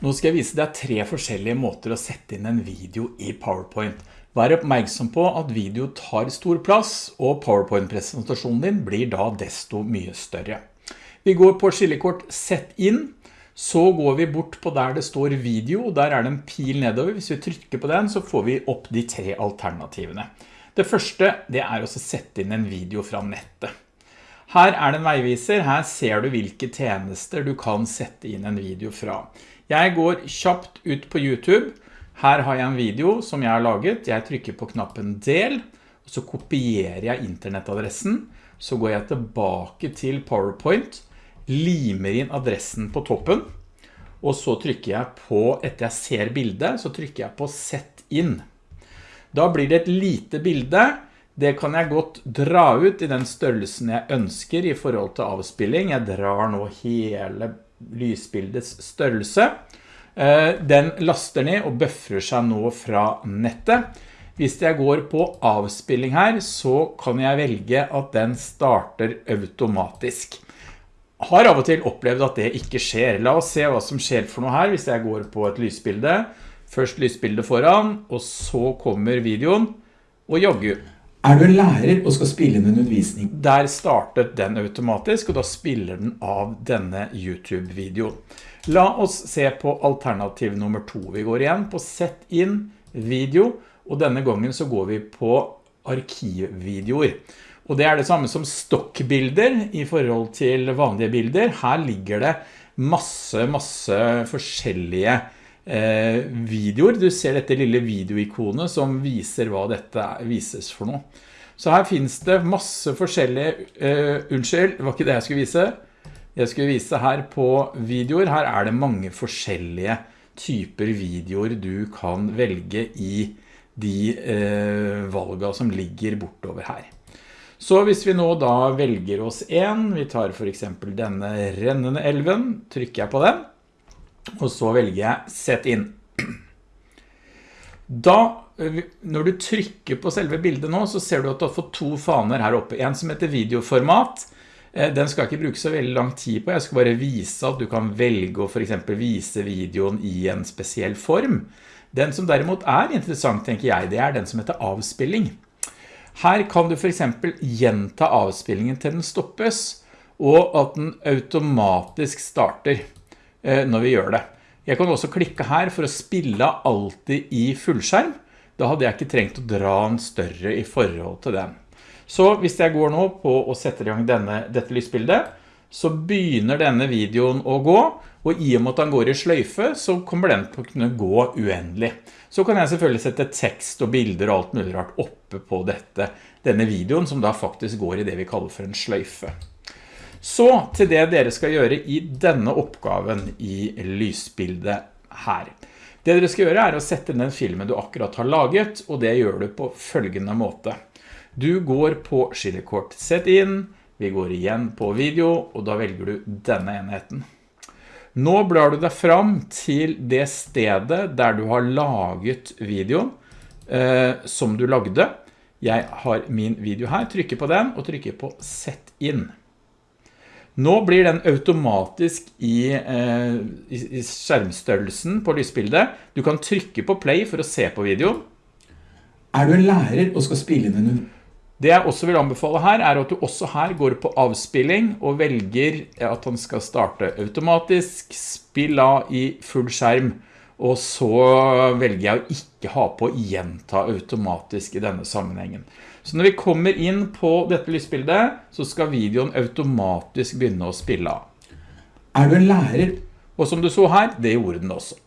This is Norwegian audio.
Nå skal jeg vise deg tre forskjellige måter å sette inn en video i PowerPoint. Vær oppmerksom på at video tar stor plass, og PowerPoint-presentasjonen din blir da desto mye større. Vi går på skillekort Sett inn, så går vi bort på der det står video, der er det en pil nedover. Hvis vi trykker på den, så får vi opp de tre alternativene. Det første, det er å sette inn en video fra nettet. Her er det en veiviser, her ser du hvilke tjenester du kan sette inn en video fra. Jeg går kjapt ut på YouTube. Her har jeg en video som jeg har laget. Jeg trykker på knappen del, og så kopierer jeg internettadressen. Så går jeg tilbake til PowerPoint, limer inn adressen på toppen, og så trykker jeg på, etter jeg ser bildet, så trykker jeg på Sett inn. Da blir det et lite bilde. Det kan jeg godt dra ut i den størrelsen jeg ønsker i forhold til avspilling. Jeg drar nå hele lysbildets størrelse. Eh, den laster ned og bøffrer seg nå fra nettet. Hvis jeg går på avspilling her, så kan jeg velge at den starter automatisk. Har av og til opplevd at det ikke skjer. La oss se hva som skjer for noe her hvis jeg går på et lysbilde. Først lysbildet foran, og så kommer videoen, og jogger. Er du en lærer og skal spille inn en undervisning? Der startet den automatisk, og da spiller den av denne YouTube-videoen. La oss se på alternativ nummer to. Vi går igjen på Sett inn video, og denne gangen så går vi på arkivvideoer. Og det er det samme som stokkbilder i forhold til vanlige bilder. Her ligger det masse, masse forskjellige videoer. Du ser dette lille videoikonet som viser hva dette vises for noe. Så her finnes det masse forskjellige, uh, unnskyld, det var ikke det jeg skulle vise. Jeg skulle vise her på videoer. Her er det mange forskjellige typer videoer du kan velge i de uh, valgene som ligger bortover her. Så hvis vi nå da velger oss en, vi tar for eksempel denne rennende elven, trykker jeg på den og så velger jeg sett inn. Da, når du trykker på selve bildet nå, så ser du at du har fått to faner her oppe. En som heter videoformat. Eh, den skal jeg ikke bruke så veldig lang tid på. Jeg skal bare vise at du kan velge å for eksempel vise videoen i en spesiell form. Den som derimot er interessant, tenker jeg, det er den som heter avspilling. Her kan du for eksempel gjenta avspillingen til den stoppes, og at den automatisk starter. Eh, når vi gjør det. Jeg kan også klikke her for å spille alltid i fullskjerm. Da hadde jeg ikke trengt å dra en større i forhold til den. Så hvis jeg går nå på å sette i gang denne, dette lysbildet, så begynner denne videoen å gå, og i og med at den går i sløyfe, så kommer den til å kunne gå uendelig. Så kan jeg selvfølgelig sette tekst og bilder og alt mulig rart oppe på dette, denne videoen, som da faktisk går i det vi kaller for en sløyfe. Så til det dere skal gjøre i denne oppgaven i lysbildet her. Det dere skal gjøre er å sette inn den filmen du akkurat har laget, og det gjør du på følgende måte. Du går på skillekort Sett inn, vi går igjen på video, og da velger du denne enheten. Nå blar du deg fram til det stedet der du har laget videoen eh, som du lagde. Jeg har min video her, trykker på den og trykker på Sett inn. Nå blir den automatisk i, eh, i, skjermstørrelsen på lysbildet. Du kan trykke på play for å se på videoen. Er du en lærer og skal spille inn en det jeg også vil anbefale her er at du også her går på avspilling og velger at han skal starte automatisk, spill av i full skjerm, og så velger jeg å ikke ha på gjenta automatisk i denne sammenhengen. Så når vi kommer inn på dette lysbildet, så skal videoen automatisk begynne å spille av. Er du en lærer? Og som du så her, det gjorde den også.